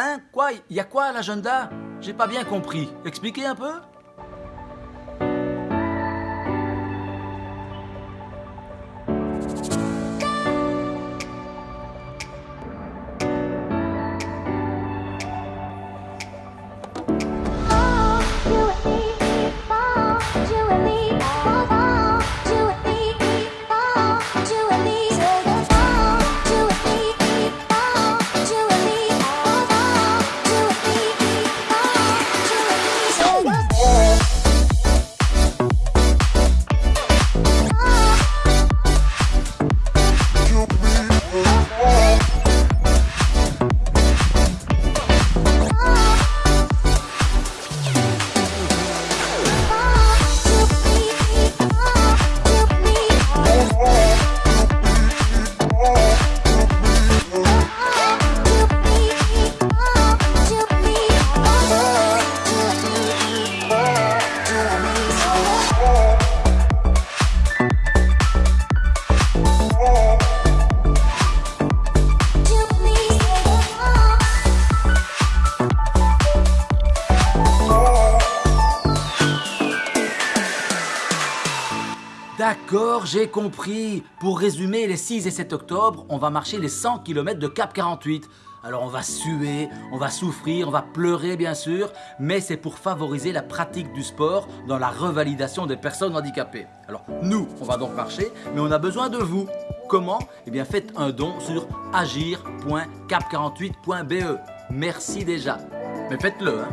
Hein? Quoi? Il y a quoi à l'agenda? J'ai pas bien compris. Expliquez un peu D'accord, j'ai compris. Pour résumer, les 6 et 7 octobre, on va marcher les 100 km de Cap 48. Alors on va suer, on va souffrir, on va pleurer bien sûr, mais c'est pour favoriser la pratique du sport dans la revalidation des personnes handicapées. Alors nous, on va donc marcher, mais on a besoin de vous. Comment? Eh bien faites un don sur agir.cap48.be. Merci déjà. Mais faites-le, hein